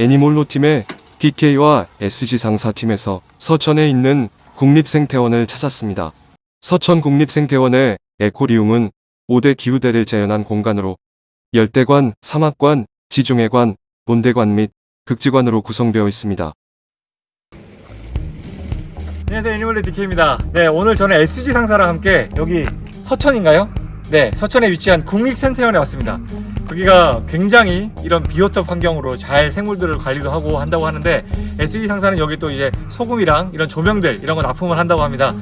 애니몰로 팀의 BK와 SG 상사팀에서 서천에 있는 국립생태원을 찾았습니다. 서천 국립생태원의 에코리움은 5대 기후대를 재현한 공간으로 열대관, 사막관, 지중해관, 본대관 및 극지관으로 구성되어 있습니다. 안녕하세요 애니멀리 DK입니다 네 오늘 저는 SG 상사랑 함께 여기 서천인가요? 네 서천에 위치한 국립생태원에 왔습니다 여기가 굉장히 이런 비오톱 환경으로 잘 생물들을 관리도 하고 한다고 하는데 SG 상사는 여기 또 이제 소금이랑 이런 조명들 이런 거 납품을 한다고 합니다.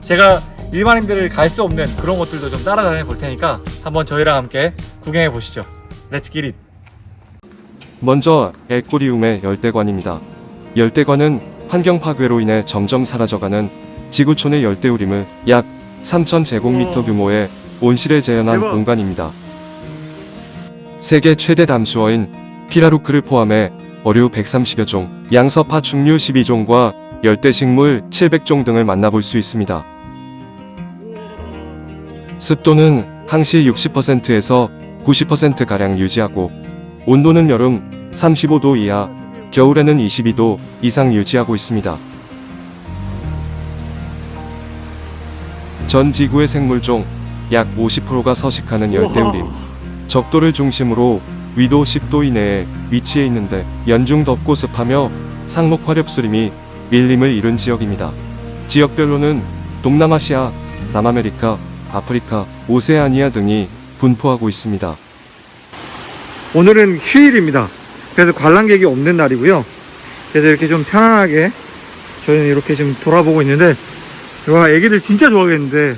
제가 일반인들을 갈 수 없는 그런 곳들도 좀 따라다녀 볼 테니까 한번 저희랑 함께 구경해 보시죠 let's get it 먼저 에코리움의 열대관입니다. 열대관은 환경 파괴로 인해 점점 사라져가는 지구촌의 열대우림을 약 3,000제곱미터 우와. 규모의 온실에 재현한 대박. 공간입니다. 세계 최대 담수어인 피라루크를 포함해 어류 130여 종, 양서파충류 12종과 열대식물 700종 등을 만나볼 수 있습니다. 습도는 항시 60%에서 90%가량 유지하고 온도는 여름 35도 이하, 겨울에는 22도 이상 유지하고 있습니다. 전 지구의 생물종 약 50%가 서식하는 열대우림. 적도를 중심으로 위도 10도 이내에 위치해 있는데 연중 덥고 습하며 상목 화렵수림이 밀림을 이룬 지역입니다. 지역별로는 동남아시아, 남아메리카, 아프리카, 오세아니아 등이 분포하고 있습니다. 오늘은 휴일입니다 그래서 관람객이 없는 날이고요 그래서 이렇게 좀 편안하게 저희는 이렇게 지금 돌아보고 있는데 와 애기들 진짜 좋아하겠는데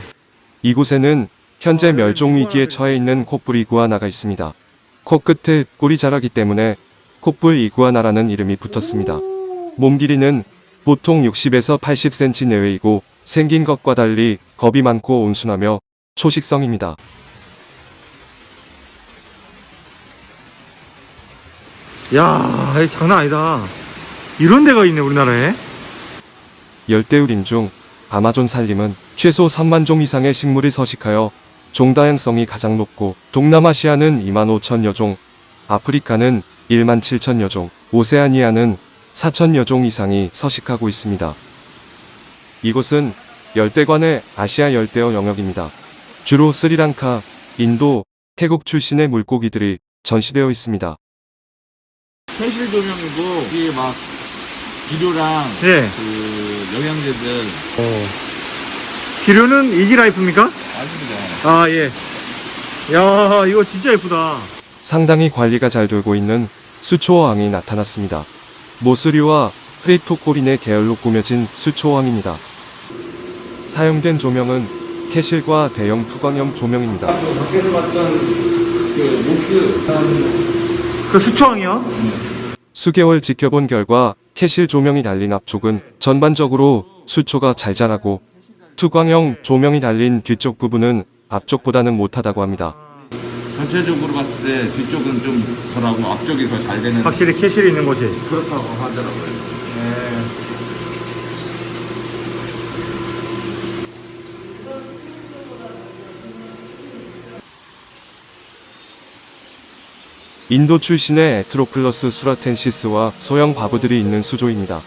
이곳에는 현재 멸종 위기에 처해 있는 콧불 이구아나가 있습니다. 코끝에 꿀이 자라기 때문에 콧불 이구아나라는 이름이 붙었습니다. 몸 길이는 보통 60에서 80cm 내외이고 생긴 것과 달리 겁이 많고 온순하며 초식성입니다. 야 장난 아니다 이런 데가 있네 우리나라에 열대우림 중 아마존 산림은 최소 3만 종 이상의 식물이 서식하여 종 다양성이 가장 높고 동남아시아는 2만 5천여 종, 아프리카는 1만 7천여 종, 오세아니아는 4천여 종 이상이 서식하고 있습니다. 이곳은 열대관의 아시아 열대어 영역입니다. 주로 스리랑카, 인도, 태국 출신의 물고기들이 전시되어 있습니다. 현실 조명이고 이게 막 비료랑 예 그 영양제들 비료는 이지라이프입니까? 아십니다. 아 예. 야 이거 진짜 예쁘다 상당히 관리가 잘 되고 있는 수초어항이 나타났습니다. moss류와 Cryptocoryne 계열로 꾸며진 수초어항입니다. 사용된 조명은 캐실과 대형 투광형 조명입니다. 밖에서 봤던 그 moss 그 수초왕이요? 수개월 지켜본 결과 캐실 조명이 달린 앞쪽은 전반적으로 수초가 잘 자라고 투광형 조명이 달린 뒤쪽 부분은 앞쪽보다는 못하다고 합니다. 전체적으로 봤을 때 뒤쪽은 좀 덜하고 앞쪽이 더 잘 되는 확실히 캐실이 있는 곳이 그렇다고 하더라고요. 인도 출신의 에트로플러스 수라텐시스와 소형 바보들이 있는 수조입니다.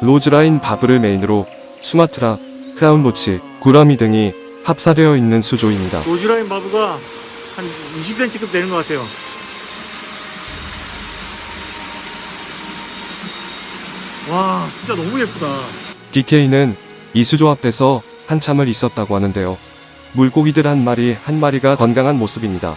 roseline barb를 메인으로 수마트라, clown loach, 구라미 등이 합사되어 있는 수조입니다. roseline barb가 한 20cm급 되는 것 같아요 와 진짜 너무 예쁘다 DK는 이 수조 앞에서 한참을 있었다고 하는데요. 물고기들 한 마리 한 마리가 건강한 모습입니다.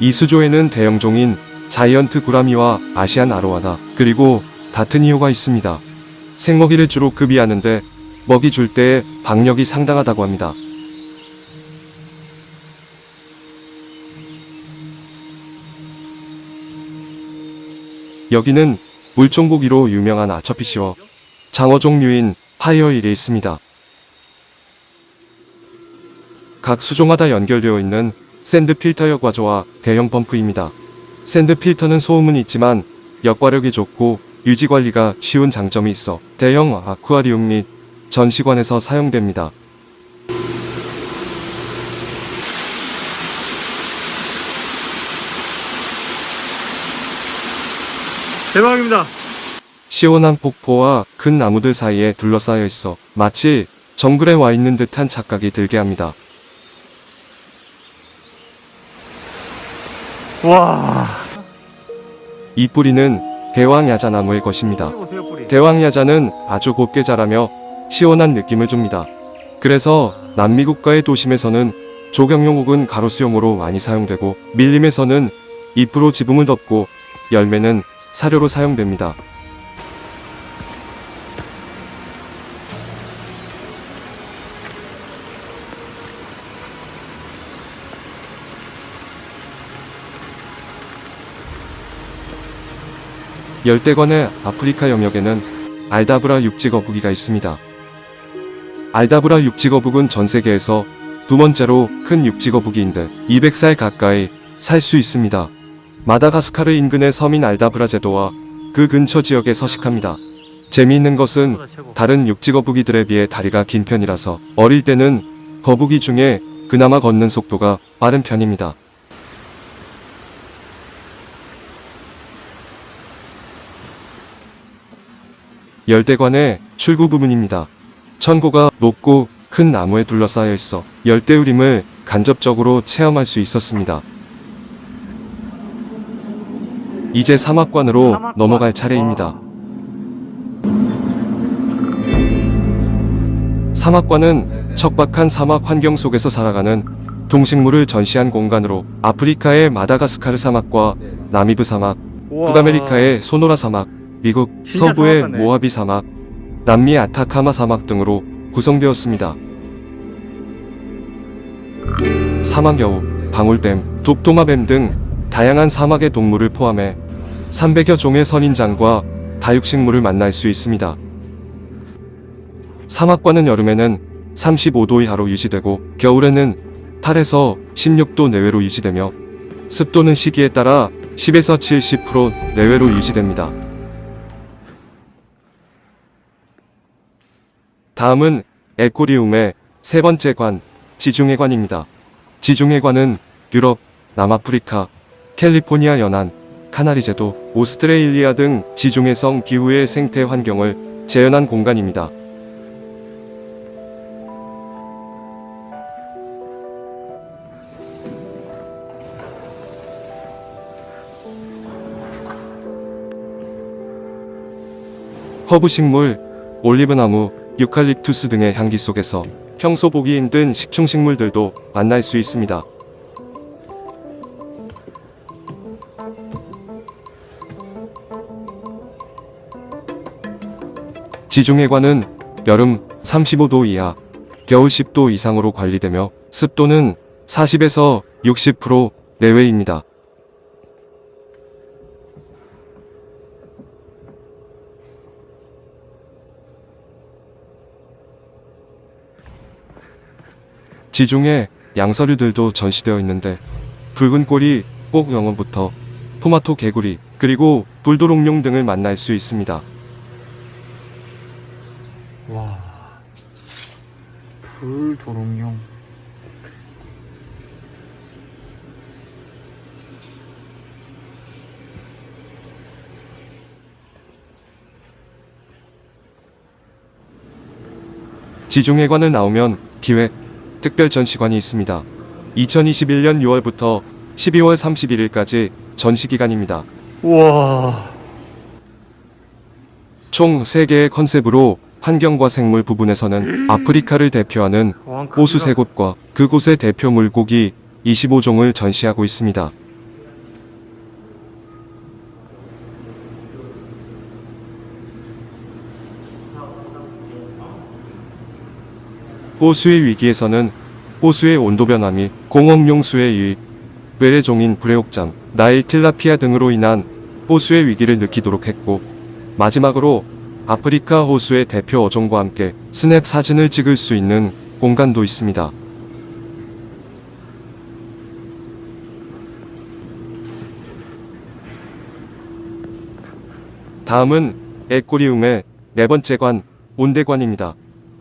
이 수조에는 대형종인 자이언트 구라미와 아시안 아로아나 그리고 다트니오가 있습니다. 생먹이를 주로 급이하는데 먹이 줄 때의 박력이 상당하다고 합니다. 여기는 물종고기로 유명한 아처피시와 장어 종류인 파이어일이 있습니다. 각 수조마다 연결되어 있는 sand 필터 여과조와 대형 펌프입니다. sand 필터는 소음은 있지만 여과력이 좋고 유지 관리가 쉬운 장점이 있어 대형 아쿠아리움 및 전시관에서 사용됩니다. 대박입니다. 시원한 폭포와 큰 나무들 사이에 둘러싸여 있어 마치 정글에 와 있는 듯한 착각이 들게 합니다. 와. 이 뿌리는 대왕야자나무의 것입니다. 대왕야자는 아주 곱게 자라며 시원한 느낌을 줍니다. 그래서 남미 국가의 도심에서는 조경용 혹은 가로수용으로 많이 사용되고 밀림에서는 잎으로 지붕을 덮고 열매는 사료로 사용됩니다. 열대관의 아프리카 영역에는 알다브라 육지거북이가 있습니다. 알다브라 육지거북은 전 세계에서 두 번째로 큰 육지거북이인데 200살 가까이 살 수 있습니다. 마다가스카르 인근의 서민 알다브라 제도와 그 근처 지역에 서식합니다. 재미있는 것은 다른 육지 거북이들에 비해 다리가 긴 편이라서 어릴 때는 거북이 중에 그나마 걷는 속도가 빠른 편입니다. 열대관의 출구 부분입니다. 천고가 높고 큰 나무에 둘러싸여 있어 열대우림을 간접적으로 체험할 수 있었습니다. 이제 사막관으로 사막관. 넘어갈 차례입니다. 사막관은 척박한 사막 환경 속에서 살아가는 동식물을 전시한 공간으로 아프리카의 마다가스카르 사막과 나미브 사막. 북아메리카의 소노라 사막, 미국 서부의 사막하네. 모하비 사막, 남미 아타카마 사막 등으로 구성되었습니다. 사막여우, 방울뱀, 독도마뱀 등 다양한 사막의 동물을 포함해 300여 종의 선인장과 다육식물을 만날 수 있습니다. 사막과는 여름에는 35도 이하로 유지되고 겨울에는 8에서 16도 내외로 유지되며 습도는 시기에 따라 10에서 70% 내외로 유지됩니다. 다음은 에코리움의 세 번째 관, 지중해관입니다. 지중해관은 유럽, 남아프리카, 캘리포니아 연안, 카나리 제도, 오스트레일리아 등 지중해성 기후의 생태 환경을 재현한 공간입니다. 허브 식물, 올리브나무, 유칼립투스 등의 향기 속에서 평소 보기 힘든 식충식물들도 만날 수 있습니다. 지중해관은 여름 35도 이하, 겨울 10도 이상으로 관리되며 습도는 40에서 60% 내외입니다. 지중해 양서류들도 전시되어 있는데 붉은 꼬리 꼭영어부터 토마토 개구리 그리고 불도롱룡 등을 만날 수 있습니다. 와. 불도롱뇽. 지중해관을 나오면 기획 특별 전시관이 있습니다. 2021년 6월부터 12월 31일까지 전시 기간입니다. 우와. 총 3개의 컨셉으로 환경과 생물 부분에서는 아프리카를 대표하는 왕 호수 크기가- 3곳과 그곳의 대표 물고기 25종을 전시하고 있습니다. 호수의 위기에서는 호수의 온도 변화 및 공업용수의 유입, 외래종인 브레옥잠, 나일 틸라피아 등으로 인한 호수의 위기를 느끼도록 했고 마지막으로 아프리카 호수의 대표 어종과 함께 스냅 사진을 찍을 수 있는 공간도 있습니다. 다음은 에꼬리움의 네 번째 관, 온대관입니다.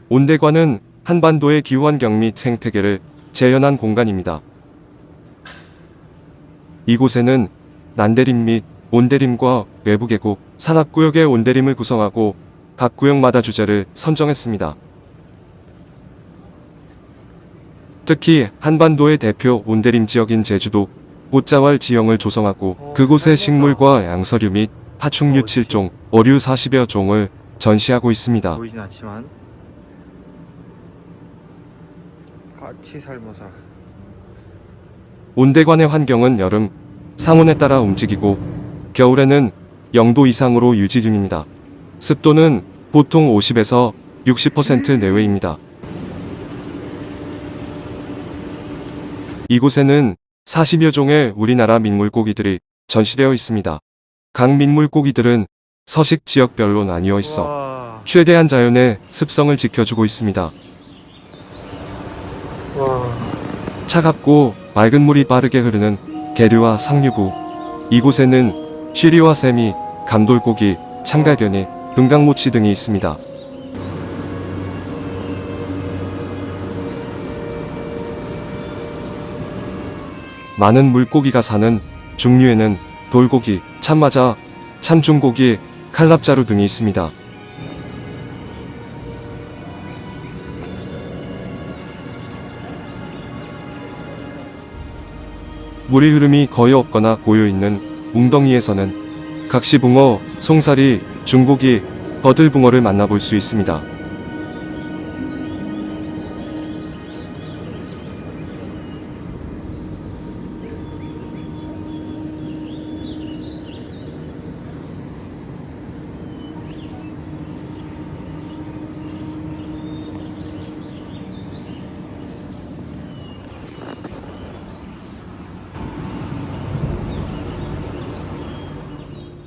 온대관은 한반도의 기후환경 및 생태계를 재현한 공간입니다. 이곳에는 난대림 및 온대림과 외부 계곡, 산악구역의 온대림을 구성하고 각 구역마다 주제를 선정했습니다. 특히 한반도의 대표 온대림 지역인 제주도 꽃자왈 지형을 조성하고 그곳의 식물과 양서류 및 파충류 7종, 어류 40여 종을 전시하고 있습니다. 보이진 않지만 같이 살모사 온대관의 환경은 여름, 상온에 따라 움직이고 겨울에는 0도 이상으로 유지 중입니다. 습도는 보통 50에서 60% 내외입니다. 이곳에는 40여 종의 우리나라 민물고기들이 전시되어 있습니다. 각 민물고기들은 서식 지역별로 나뉘어 있어 와, 최대한 자연의 습성을 지켜주고 있습니다. 와. 차갑고 맑은 물이 빠르게 흐르는 계류와 상류부 이곳에는 쉬리와 세미, 감돌고기, 참갈견이, 금강모치 등이 있습니다. 많은 물고기가 사는 중류에는 돌고기, 참마자, 참중고기, 칼납자루 등이 있습니다. 물의 흐름이 거의 없거나 고여있는 웅덩이에서는 각시붕어, 송사리, 중고기, 버들붕어를 만나볼 수 있습니다.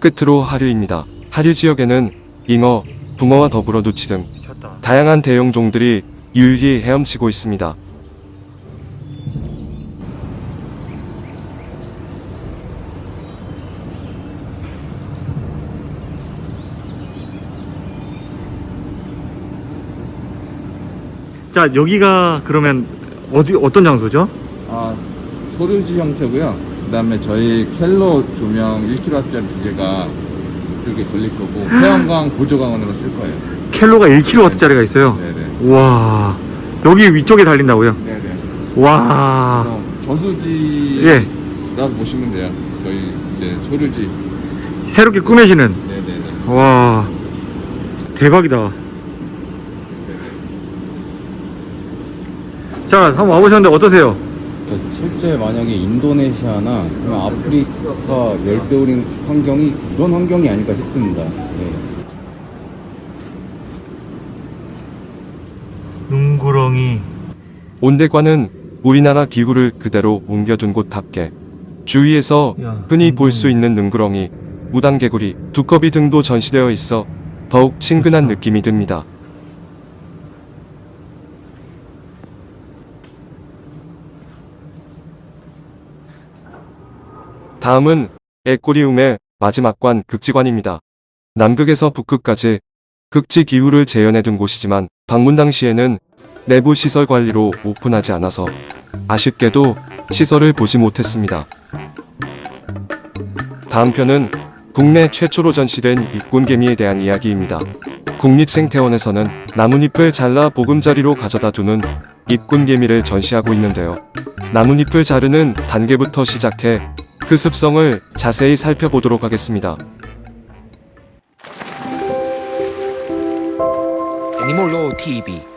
끝으로 하류입니다. 하류 지역에는 잉어, 붕어와 더불어 누치 등. 다양한 대형종들이 유유히 헤엄치고 있습니다. 자 여기가 그러면 어디 어떤 장소죠? 아, 소류지 형태고요. 그다음에 저희 켈로 조명 1kW짜리 두 개가 이렇게 걸릴 거고 태양광 보조광원으로 쓸 거예요. 켈로가 1kW짜리가 있어요. 네네. 와 여기 위쪽에 달린다고요? 네네. 와 그래서 저수지라고 예. 보시면 돼요. 저희 이제 소류지. 새롭게 꾸며지는 네네네. 와 대박이다. 자 한번 와보셨는데 어떠세요? 실제 만약에 인도네시아나 아프리카 열대우림 환경이 그런 환경이 아닐까 싶습니다. 네. 눈구렁이 온대관은 우리나라 기후를 그대로 옮겨둔 곳답게 주위에서 야, 흔히 볼수 음. 있는 능구렁이, 무당개구리, 두꺼비 등도 전시되어 있어 더욱 친근한 느낌이 듭니다. 다음은 에꼬리움의 마지막 관 극지관입니다. 남극에서 북극까지 극지 기후를 재현해둔 곳이지만 방문 당시에는 내부 시설 관리로 오픈하지 않아서 아쉽게도 시설을 보지 못했습니다. 다음 편은 국내 최초로 전시된 입군개미에 대한 이야기입니다. 국립생태원에서는 나뭇잎을 잘라 보금자리로 가져다 두는 입군개미를 전시하고 있는데요. 나뭇잎을 자르는 단계부터 시작해 그 습성을 자세히 살펴보도록 하겠습니다. 애니몰로 TV